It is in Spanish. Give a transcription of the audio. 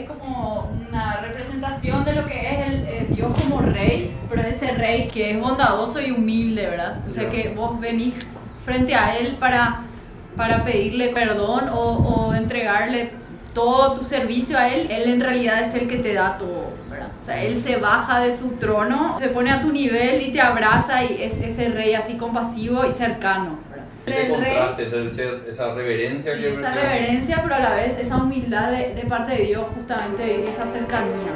Es como una representación de lo que es el, eh, Dios como rey, pero ese rey que es bondadoso y humilde, ¿verdad? O sea que vos venís frente a él para, para pedirle perdón o, o entregarle todo tu servicio a él, él en realidad es el que te da todo, ¿verdad? O sea, él se baja de su trono, se pone a tu nivel y te abraza y es ese rey así compasivo y cercano, ¿verdad? Ese contraste, ese- esa reverencia Sí, que esa reverencia, pero a la vez esa humildad de, de parte de Dios, justamente y esa cercanía.